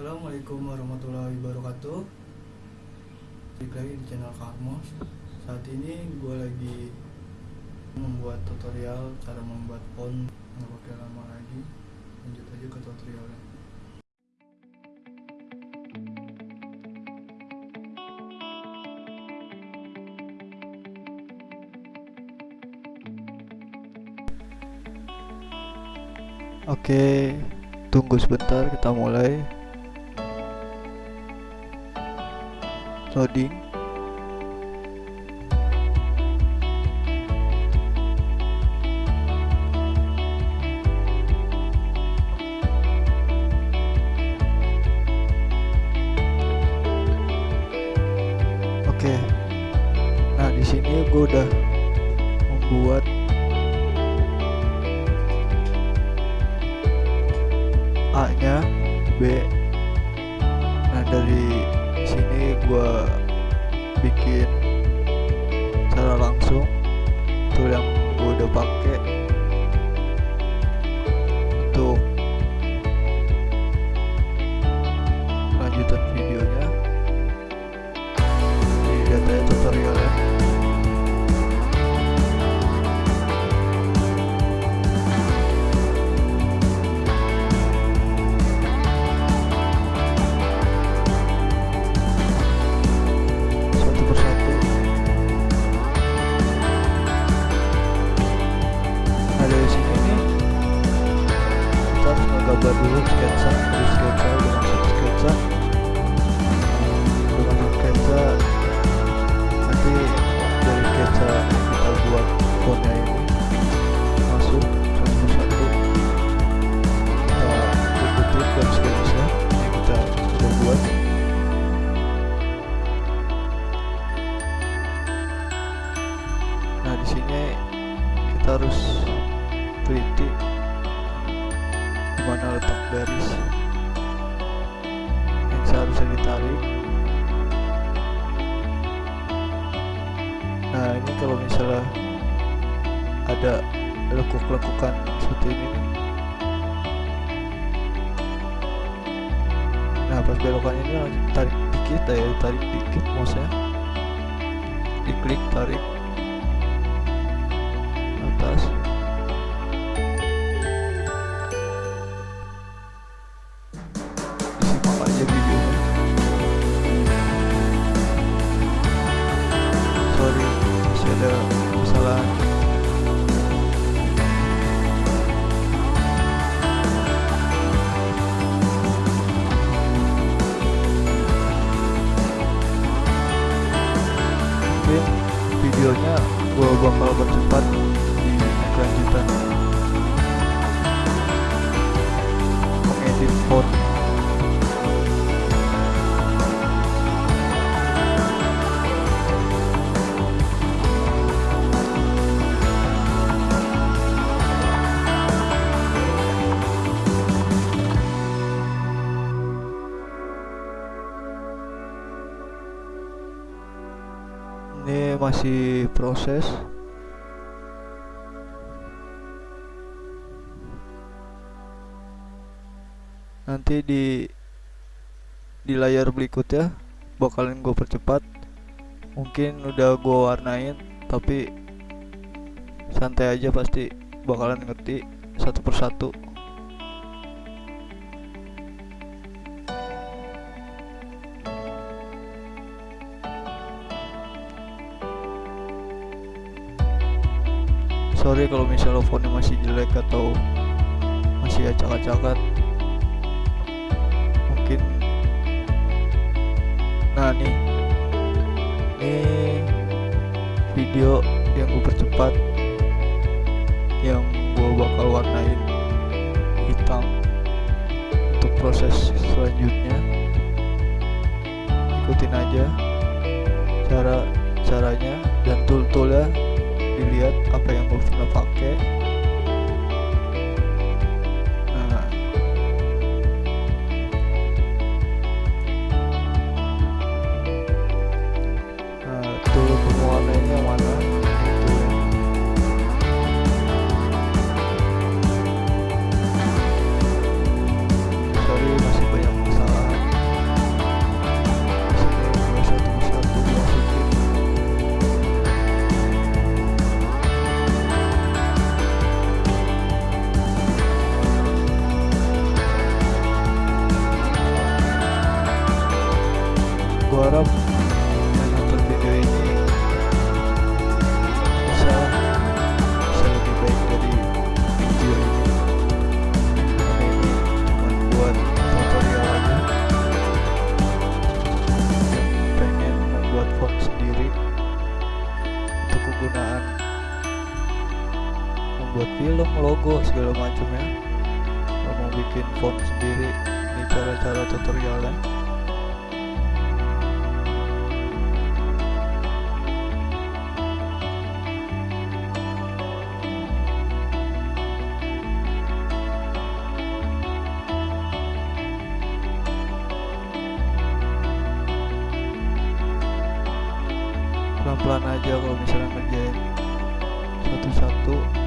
Assalamualaikum warahmatullahi wabarakatuh. Balik lagi di channel Karmos Saat ini gue lagi membuat tutorial cara membuat font nggak pakai lama lagi. Lanjut aja ke tutorialnya. Oke, tunggu sebentar kita mulai. Loading. Oke. Nah, di sini gue udah membuat A-nya, B. Nah, dari gua bikin cara langsung tool yang gua udah pakai untuk menggambar dulu sketsa dari sketsa masuk sketsa masuk sketsa nanti dari sketsa kita buat fontnya ini masuk satu. Persatu kita ikutin garis garisnya yang kita sudah buat. Nah di sini kita harus teliti di mana letak Belokan ini tarik dikit ya, tarik dikit mouse-nya. Diklik tarik atas videonya gue bakal percepat di kelanjutan. Mengedit font ini masih proses. Nanti di di layar berikutnya bakalan gue percepat. Mungkin udah gue warnain tapi santai aja pasti bakalan ngerti satu persatu sorry kalau misalnya fontnya masih jelek atau masih acak-acakan. Mungkin nah nih ini video yang gue percepat yang gue bakal warnain hitam untuk proses selanjutnya. Ikutin aja cara caranya dan tool-toolnya dilihat apa yang gue pernah pakai membuat film, logo, segala macam ya. Kalau mau bikin font sendiri ini cara-cara tutorialnya. Pelan-pelan aja kalau misalnya ngerjain satu-satu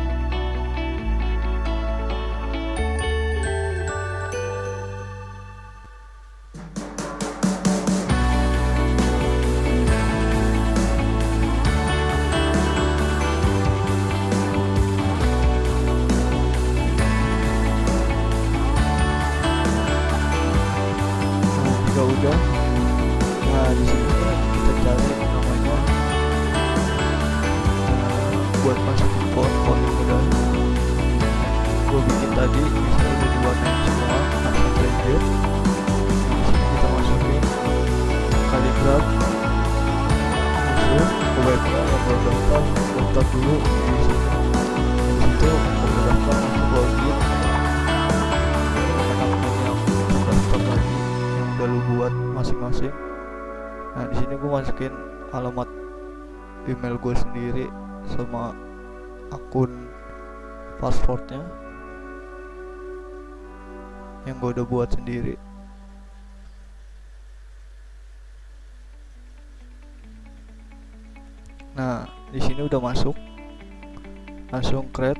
buat masukin font-font yang udah gue bikin tadi misalnya udah diwarnain semua di sini kita masukin kaligraf. Masuk ke webnya yang belum daftar daftar dulu di sini di situ kalau daftar masuk login akun yang terdaftar tadi yang udah lu buat masing-masing. Nah di sini gue masukin alamat email gue sendiri sama akun passwordnya yang gue udah buat sendiri. Nah di sini udah masuk. Langsung create.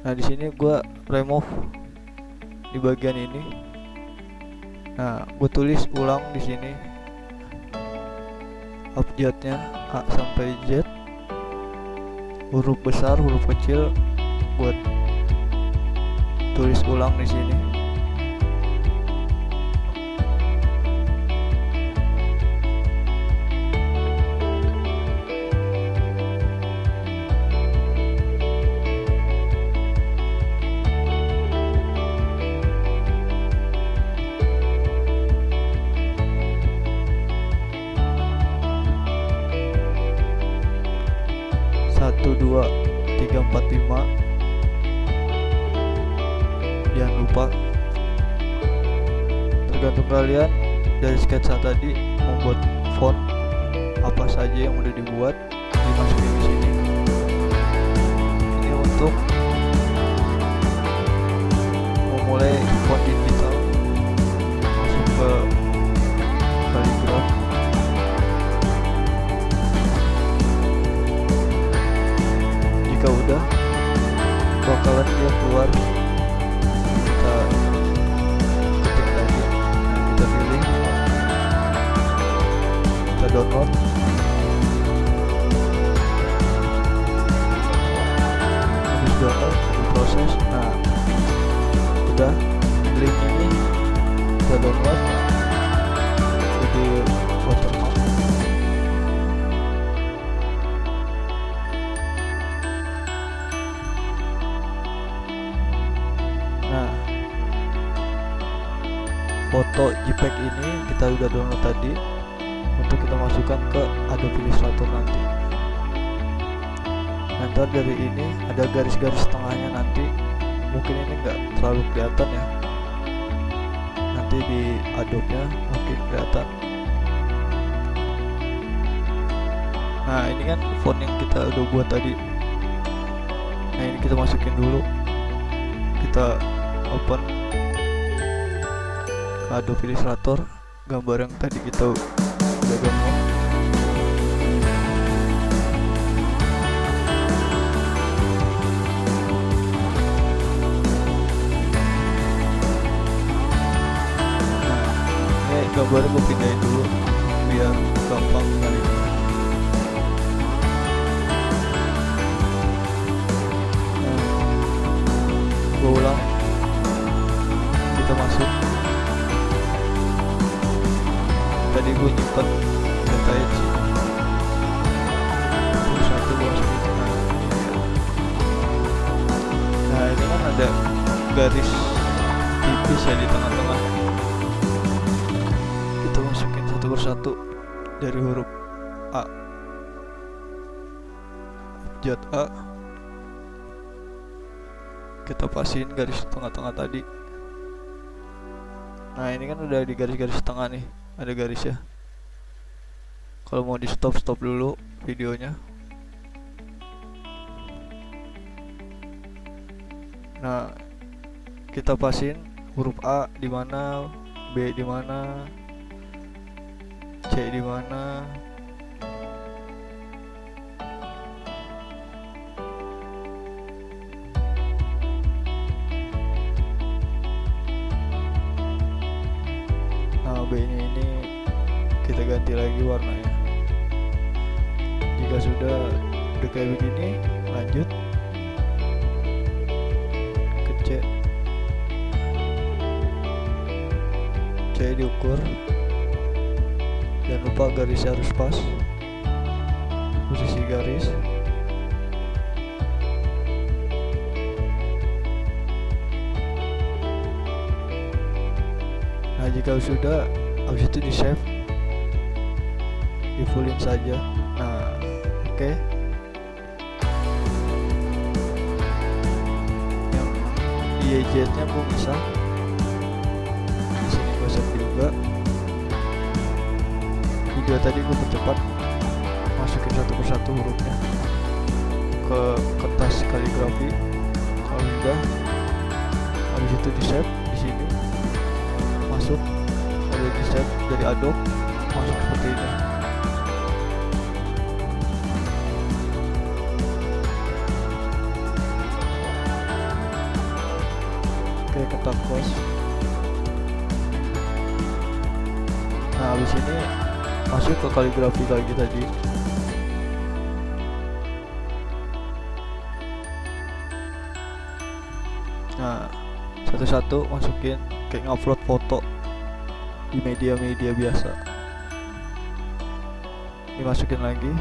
Nah di sini gue remove di bagian ini. Nah gue tulis ulang di sini. Abjadnya A sampai Z huruf besar huruf kecil buat tulis ulang di sini satu dua tiga empat lima. Jangan lupa. Tergantung kalian dari sketsa tadi membuat font apa saja yang udah dibuat dimasukin di sini. Ini untuk memulai font digital. Masuk ke bakalan dia keluar. Kita ketik lagi kita pilih kita download habis download diproses nah udah link ini kita download jadi foto JPEG ini kita udah download tadi untuk kita masukkan ke Adobe Illustrator nanti. Nanti dari ini ada garis-garis tengahnya nanti, mungkin ini nggak terlalu kelihatan ya. Nanti di Adobe-nya mungkin kelihatan. Nah, ini kan font yang kita udah buat tadi. Nah, ini kita masukin dulu. Kita open Adobe Illustrator gambar yang tadi kita udah download nah ini gambarnya gue pindahin dulu biar gampang kali. gue sini terus satu nah ini kan ada garis tipis ya di tengah-tengah. Kita masukin satu persatu dari huruf A. Abjad A. Kita pasin garis tengah-tengah tadi. Nah ini kan udah di garis-garis tengah nih. Ada garis ya kalau mau di stop stop dulu videonya. Nah kita pasin huruf A di mana B di mana C di mana. Nah B nya ini kita ganti lagi warnanya jika sudah udah kayak begini lanjut. Ke C C diukur. Jangan lupa garisnya harus pas. Posisi garis. Nah jika sudah habis itu di save di fullin saja okay. yang IEJ nya gue bisa di sini gue save juga. Video tadi gue percepat. Masukin satu persatu hurufnya. Ke kertas kaligrafi. Kalau udah habis itu di save di sini. Masuk. Ada di save. Dari Adobe. Masuk seperti ini ketak close nah habis ini masuk ke kaligrafi lagi tadi. Nah satu-satu masukin kayak ngupload foto di media-media biasa. Dimasukin lagi.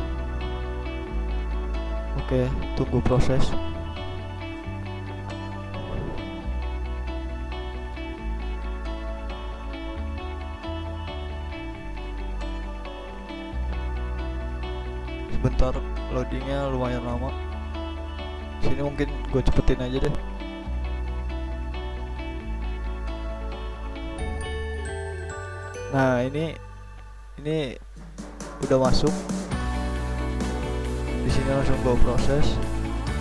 Oke tunggu proses loadingnya lumayan lama. Sini mungkin gue cepetin aja deh. Nah ini ini udah masuk. Di sini langsung gue proses.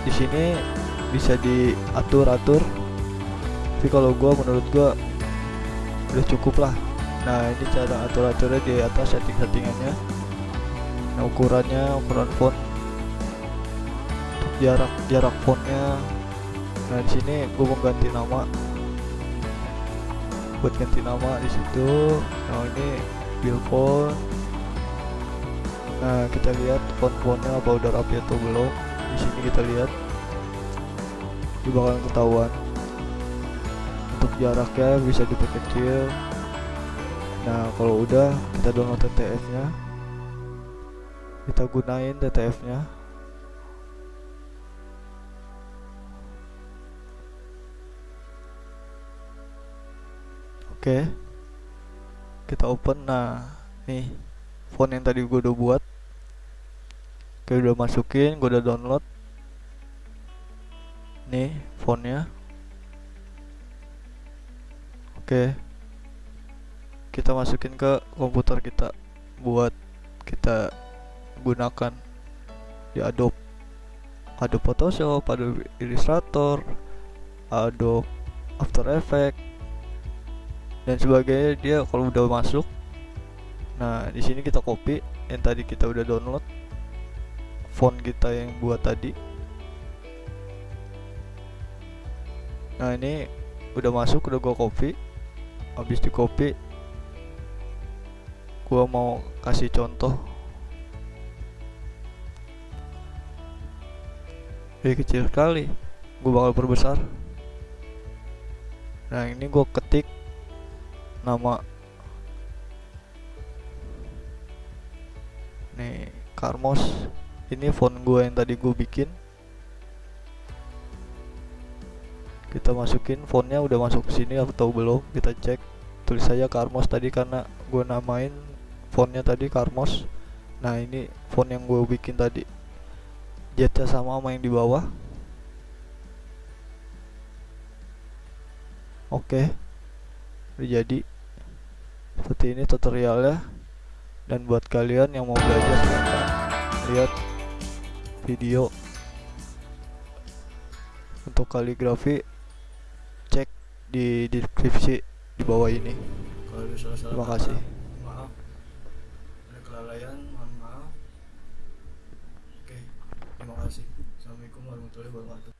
Di sini bisa diatur atur tapi kalau gue menurut gue udah cukup lah. Nah ini cara atur aturnya di atas setting settingannya nah ukurannya ukuran font jarak jarak fontnya. Nah di sini gue mau ganti nama. Buat ganti nama di situ. Nah ini build font nah kita lihat font-fontnya apa udah rapi atau belum. Di sini kita lihat. Ini bakalan ketahuan. Untuk jaraknya bisa diperkecil nah kalau udah kita download TTF nya kita gunain TTF nya oke. Kita open. Nah nih font yang tadi gue udah buat. Oke udah masukin gue udah download. Nih fontnya oke. Kita masukin ke komputer kita buat kita gunakan di Adobe. Adobe Photoshop, Adobe Illustrator, Adobe After Effects dan sebagainya dia kalau udah masuk nah di sini kita copy yang tadi kita udah download font kita yang buat tadi. Nah ini udah masuk udah gua copy. Habis di copy gua mau kasih contoh. Ini kecil sekali gue bakal perbesar. Nah ini gue ketik nama nih Carmos ini font gue yang tadi gue bikin. Kita masukin fontnya udah masuk ke sini atau belum? Kita cek. Tulis saja Carmos tadi karena gue namain fontnya tadi Carmos nah ini font yang gue bikin tadi. Jetnya sama sama yang di bawah. Oke. Udah jadi seperti ini tutorialnya. Dan buat kalian yang mau belajar silahkan lihat video untuk kaligrafi cek di deskripsi di bawah ini. Kalau Terima kasih. maaf. Ada kelalaian mohon maaf. Oke terima kasih. Assalamualaikum warahmatullahi wabarakatuh